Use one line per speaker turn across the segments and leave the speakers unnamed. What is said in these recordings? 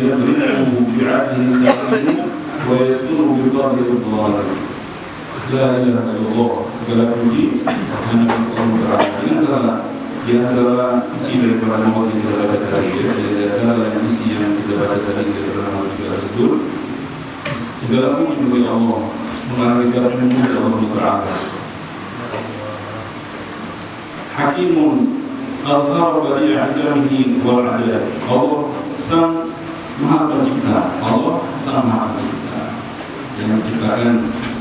يضربه بعدل الزعيم ويستر بقدر الظالم لا اله الا الله segala puji hanya Allah Taala yang telah di antara isi daripada nama yang kita dapat dari dia adalah isi yang kita dapat dari dia adalah nama kita tersebut segala puji bagi Allah mengarahkan kepada Allah Taala Hakimun al-Qarba li ahjamihi wal-adab Allah sang maha pencipta Allah sang maha pencipta yang menciptakan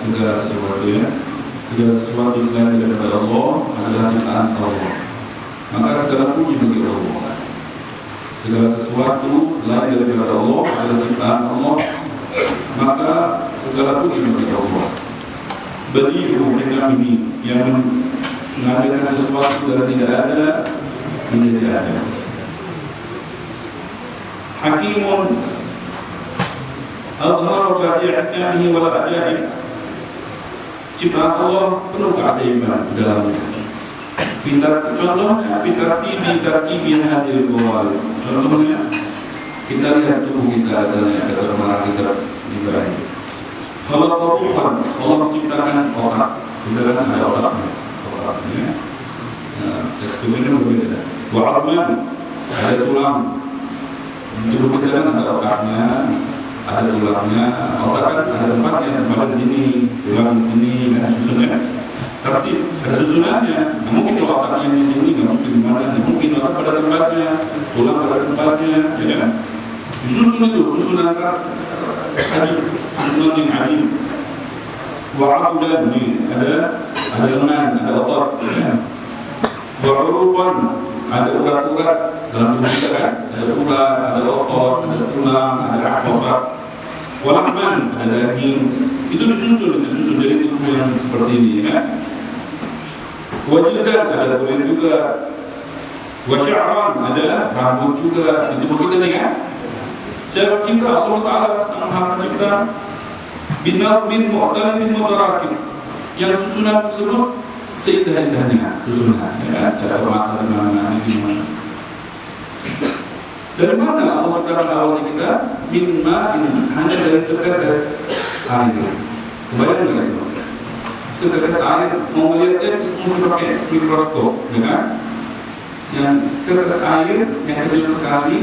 segala sesuatu ya. Segala sesuatu selain daripada Allah adalah ciptaan Allah. Maka segala puji bagi Allah. Segala sesuatu selain daripada Allah adalah ciptaan Allah. Maka segala puji bagi Allah. Beribu dengan ini yang mengadakan sesuatu dari tidak ada menjadi ada badi ahkamihi wal ajaib ciptaan Allah penuh keajaiban dalamnya. Pintar contohnya pintar tibi pintar tibi hadir bawal. Contohnya kita lihat tubuh kita dan kata orang kita ibadah. Kalau Tuhan Allah menciptakan otak, kita kan ada otaknya, otaknya. Nah, teksturnya berbeda. Wa'adman ada tulang. Tubuh kita kan ada otaknya, ada tulangnya, otak kan ada tempatnya, sebelah sini, tulang di sini, ada susunnya. Tapi ada susunannya, mungkin kalau otaknya di sini, nggak mungkin di mana, mungkin otak pada tempatnya, tulang pada tempatnya, ya kan? Disusun itu, susunan tadi, susunan yang adil. Wa'abudan nih, ada ada lengan, ada otot. Wa'uruban, ada urat-urat dalam tubuh kita kan? Ada urat, ada otot, ada tulang, ada otot walahman, ada daging. Itu disusun, disusun. Dari tubuh yang seperti ini kan? Wajildan, ada kulit juga. Wasya'ran, ada rambut juga. Di tubuh kita nih kan? Siapa cinta? Allah Ta'ala sang maha pencipta binar min mu'tal min mutarakib yang susunan tersebut seindah-indahnya susunan ya cara mata di mana mana dari mana Allah menciptakan awal kita? Minma ini hanya dari setetes air. Kebayang nggak itu? Setetes air mau melihatnya mesti pakai mikroskop ya kan? Yang setetes air yang kecil sekali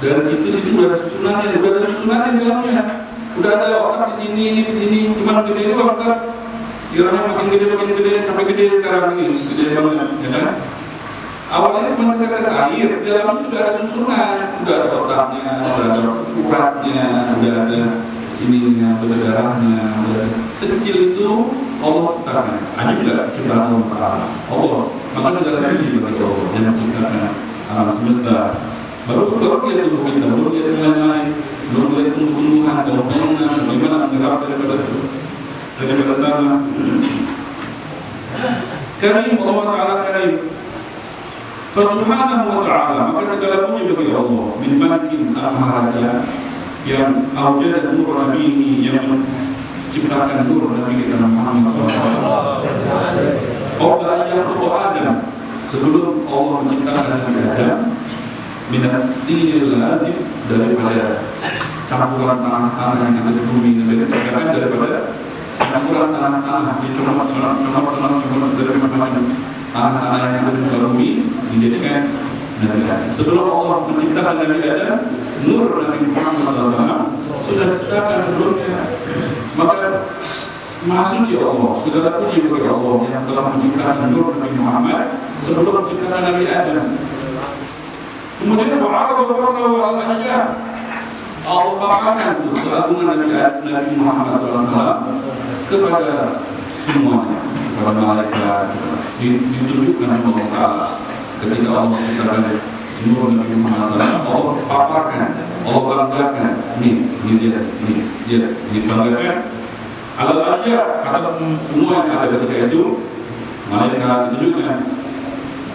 dari situ situ udah ada susunannya udah ada susunannya dalamnya. Udah ada otak di sini ini di sini cuma gede ini otak Irahnya makin gede, makin gede, sampai gede sekarang ini, gede banget, ya kan? Awalnya cuma setetes air, di dalamnya sudah ada susunan, sudah ada otaknya, sudah ada uratnya, sudah ada ininya, sudah ada darahnya, sudah sekecil itu Allah ciptakan. Ada juga ciptaan Allah Taala. Allah, maka segala puji bagi Allah yang menciptakan alam semesta. Baru baru dia tubuh kita, baru dia yang lain, baru dia tumbuh-tumbuhan, bangunan, bagaimana menyerap daripada itu daripada tanah. Karim Allah Taala karim. Subhanahu wa ta'ala maka segala puji bagi Allah min malikin sang raja yang awjada nur nabihi yang menciptakan nur nabi kita Muhammad Qabla yakhluqu Adam sebelum Allah menciptakan Nabi Adam minat lazim daripada campuran tanah-tanah yang ada di bumi dan dikatakan daripada dari dijadikan Nabi Adam. Sebelum Allah menciptakan Nabi Adam, Nur Nabi Muhammad SAW sudah diciptakan sebelumnya. Maka Maha suci Allah, segala puji bagi Allah yang telah menciptakan Nur Nabi Muhammad sebelum menciptakan Nabi Adam. Kemudian wa'aradu rabbahu al-asya Allah paparkan keagungan Nabi, Nabi Muhammad SAW kepada semuanya, kepada malaikat, ditunjukkan sama Allah ketika Allah menciptakan Nur Nabi Muhammad SAW Allah paparkan, Allah banggakan ini, ini dia, ini dia, dibanggakan alal asya atas semua yang ada ketika itu malaikat ditunjukkan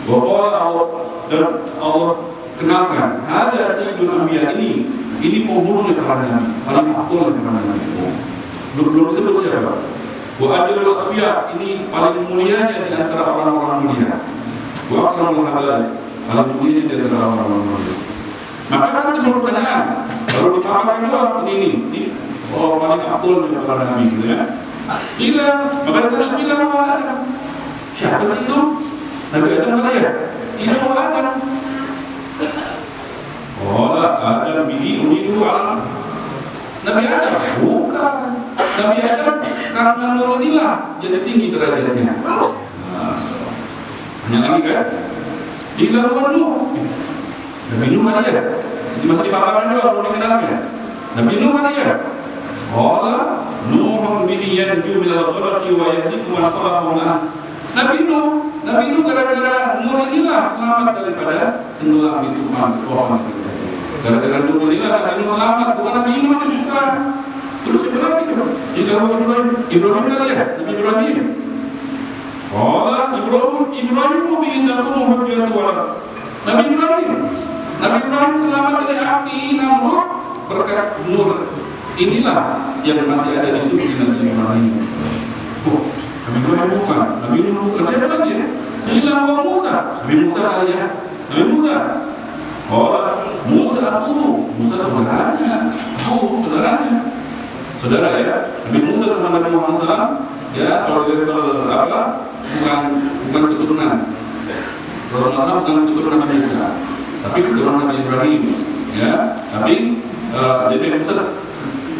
bahwa Allah dan Allah kenalkan ada Sayyidul Anbiya ini ini nabi. Paling aktual para nabi. Belum belum disebut siapa? Wa adilul asfiya ini paling mulianya di antara orang-orang mulia. Wa akramul halal paling mulia di antara orang-orang mulia. Maka kan sepuluh pertanyaan baru dipaparkan doang. Ini ini oh paling abdul di para nabi gitu ya. Bilang maka kita bilang bahwa ada siapa itu? Nabi Adam kata ya? Tidak Adam Oh, Adam alam Nabi Adam bukan. Nabi Adam karena nurunillah jadi tinggi derajatnya nah, hanya lagi kan? Dilakukan Nuh Nabi Nuh kan ya? Ini masih dipaparkan juga belum dikenalkan Nabi Nuh kan ya? Qala Nuhun bihi yanju minal gharaqi wa yahdiku man khalaqahu Nabi Nuh Nabi Nuh gara-gara Nur inilah selamat daripada tenggelam di tuhan pohon itu gara-gara Nur inilah Nabi Nuh selamat bukan Nabi itu bukan terus Ibrahim itu jika Ibrahim Ibrahim kali ya Nabi Ibrahim Qala Ibrahim Ibrahim bihi nakum hujjatu wa Nabi Ibrahim Nabi Ibrahim selamat dari api Namrud berkat nur inilah yang masih ada di suci Nabi Ibrahim. Oh, Nabi Ibrahim bukan, Nabi Nuh bukan. Siapa lagi ya? Inilah Musa. Nabi Musa kali ya. Nabi Musa. Oh, Musa aku, Musa saudaranya, aku saudaranya. Saudara. Ya, Nabi Musa sama Nabi Muhammad SAW, ya kalau level apa, bukan bukan keturunan. Rasulullah bukan keturunan Nabi Musa, tapi keturunan Nabi Ibrahim, ya. Tapi uh, jadi Musa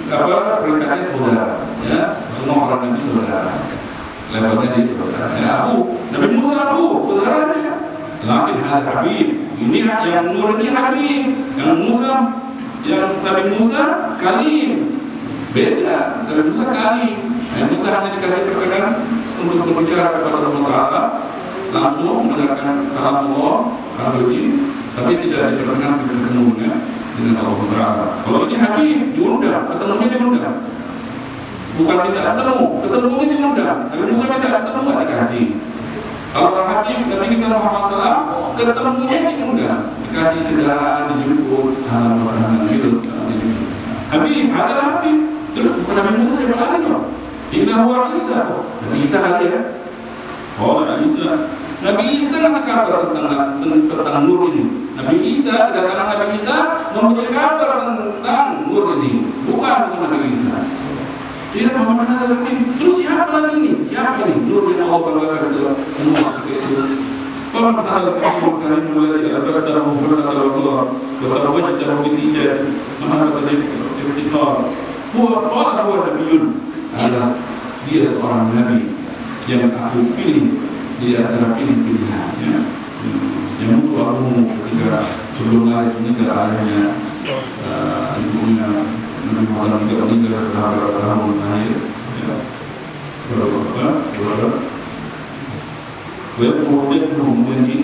apa peringkatnya saudara ya. Semua orang nabi saudara. Levelnya di saudara ya. Aku Nabi Musa aku saudaranya lakin hal Habib ini yang nur ini Habib yang Musa yang Nabi Musa Kalim beda Nabi Musa Kalim Nabi Musa hanya dikasih perkenan untuk berbicara kepada Allah Taala langsung mendengarkan kalam Allah Habib tapi tidak diperkenankan bertemu dengan Allah Taala. Kalau ini Habib diundang, ketemunya diundang. Bukan tidak ketemu, ketemunya diundang. Nabi Musa minta ketemu nggak dikasih. Kalau Habib Nabi kita Muhammad SAW ketemunya diundang, dikasih kendaraan, dijemput, halaman gitu. Habib ada Habib, terus bukan Nabi Musa siapa lagi dong? Inna huwa Isa, Nabi Isa kali ya. Oh, Nabi Isa. Nabi Isa ngasih kabar tentang tentang nur ini. Nabi Isa kedatangan Nabi Isa memberi kabar tentang nur ini, bukan sama Nabi Isa. Tidak Muhammad ada. Terus siapa lagi ini? Siapa ini? Nur yang Allah banggakan itu semua itu. Paman ada lagi bukan mulai dari atas dan hubungan antara Allah. Betapa banyak cara bertindak. Mana tadi ikhtiar. Huwa qala huwa nabiyyun. Adalah dia seorang nabi yang aku pilih di antara pilih-pilihannya yang untuk aku ketika sebelum lari meninggal ayahnya Muhammad juga meninggal beberapa tahun akhir berapa berapa kemudian kemudian di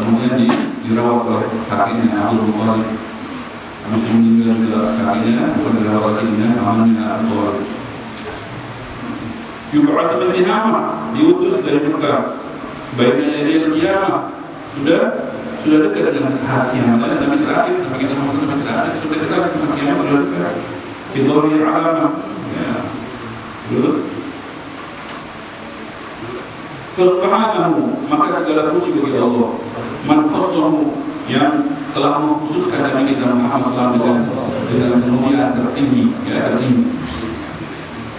kemudian di dirawat oleh sakitnya Abdul Muttalib habis meninggal juga sakitnya bukan dirawat sakitnya namanya Abdul Yub'ad min Tihama diutus dari Mekah. Baiknya dari sudah sudah dekat dengan hati yang mana Nabi terakhir kita mau Nabi terakhir sudah dekat sama kiamat sudah dekat Fidori alam ya. Betul Subhanahu maka segala puji bagi Allah. Man khassahu yang telah mengkhususkan Nabi kita Muhammad SAW dengan dengan kemuliaan tertinggi ya tertinggi.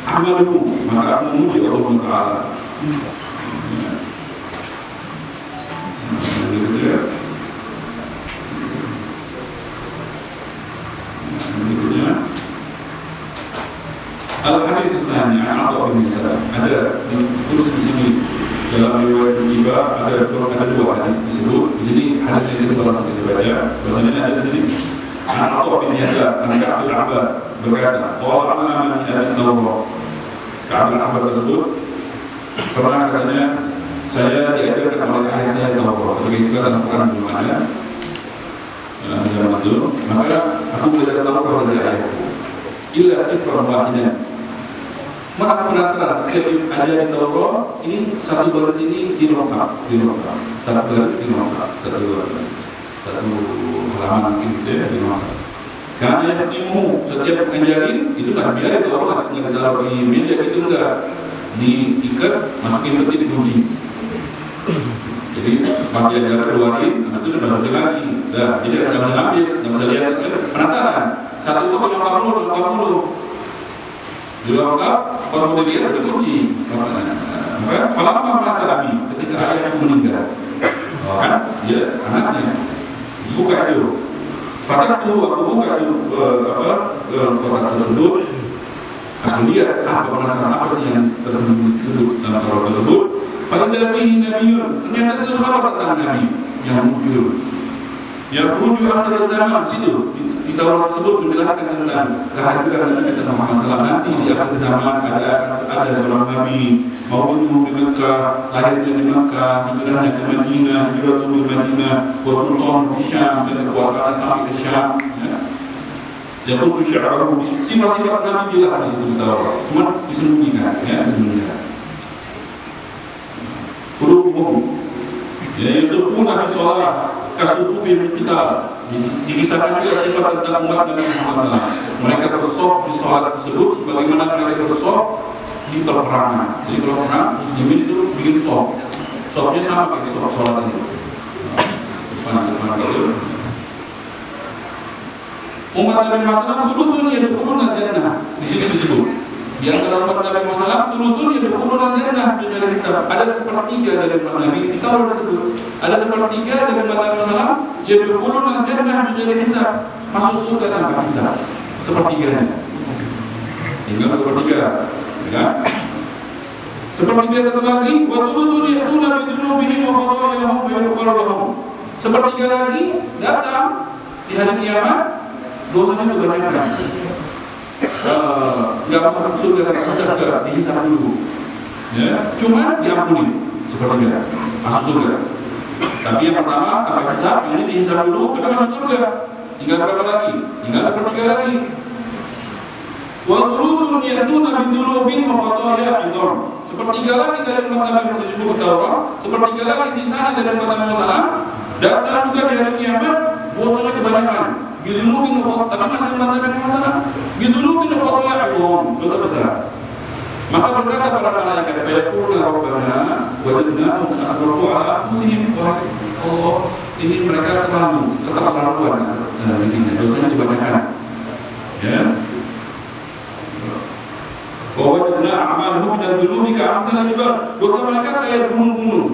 Amalu maka memuji Allah Taala tanya atau bin Salam ada di di sini dalam riwayat tiba ada ada dua hadis disebut di sini hadis yang kedua kita bahasanya ada di sini An Atha bin Yasar an Ka'ab al-Abbad berkata, "Qala man hadis Allah." Ka'ab al-Abbad tersebut pernah katanya saya diajarkan oleh ayah saya Taurat begitu kita lakukan belum ada zaman itu maka aku belajar Taurat dari ayahku illa sifran wahidah maka aku penasaran setiap ada di Taurat ini satu baris ini dilengkap dilengkap satu baris dilengkap satu baris satu halaman gitu ya dilengkap karena yang ilmu setiap ngajarin itu kan biar itu orang nggak taruh di meja itu enggak diikat masukin peti dikunci jadi pas dia jalan keluarin itu dimasukin lagi. Dah jadi nggak bisa ngambil nggak bisa lihat. Penasaran? Satu itu nyokap dulu nyokap dulu di lengkap pas mau dilihat udah kunci maka lama mata kami ketika ayah meninggal. Kan? Dia anaknya. Buka itu pada itu aku buka itu apa kotak tersebut. Aku lihat apa penasaran apa sih yang tersebut dalam Taurat tersebut? Pada nabi nabiun ternyata seluruh kabar tentang nabi yang muncul. Yang muncul akhir zaman situ di Taurat tersebut menjelaskan tentang kehadiran Nabi kita masalah nanti di akhir zaman ada ada seorang nabi maupun di Mekah lahirnya di Mekah hijrahnya ke Madinah hijrah ke Madinah wasultan di Syam dan kekuasaan sampai ke Syam ya Yaitu syi'arahu sifat-sifat Nabi jelas di situ Taurat, cuma disembunyikan, ya disembunyikan. Kurubuhum, ya yusufuna fi sholat kasufufi min kita dikisahkan juga sifat tentang umat Nabi Muhammad SAW. Mereka bersop di sholat tersebut sebagaimana mereka bersop di peperangan. Jadi kalau perang muslimin itu bikin sop, sopnya sama kayak sop sholat ini. Itu umat Nabi Muhammad sulutun ya dukulun jannah di sini disebut antara umat Nabi Muhammad sulutun ya dukulun jannah di dalam hisab. Ada sepertiga dari umat Nabi. Kita orang disebut. Ada sepertiga dari umat Nabi Muhammad ya dukulun jannah di dalam hisab. Masuk surga tanpa hisab. Sepertiganya. Tinggal sepertiga. Ya. Sepertiga satu lagi wa sulutun ya duna bidunubihim wa khatayahum wa yughfar sepertiga lagi datang di hari kiamat dosanya juga banyak nggak uh, masuk surga. Bisa juga dihisap dulu. Ya cuma diampuni seperti itu masuk surga. Tapi yang pertama apa hisap ini dihisap dulu kita masuk surga. Tinggal berapa lagi? Tinggal sepertiga lagi. Wal-rusul yahduna bidunubin wa khataya idham. Sepertiga lagi dari umat Nabi yang disebut Taurat, sepertiga lagi sisanya dari umat Nabi Muhammad datang juga di hari kiamat, dosanya kebanyakan. Bidunubin wa tapi masih umat Nabi Muhammad Bidunubin wa khataya idham, dosa besar. Maka berkata para malaikat, "Fayaquluna rabbana wajadnahum asrafu ala anfusihim." Allah, ini mereka terlalu keterlaluan ini dosanya dibanyakan. Ya, bahwa tidak amal hukum dan dulu jika amal dosa mereka kayak gunung-gunung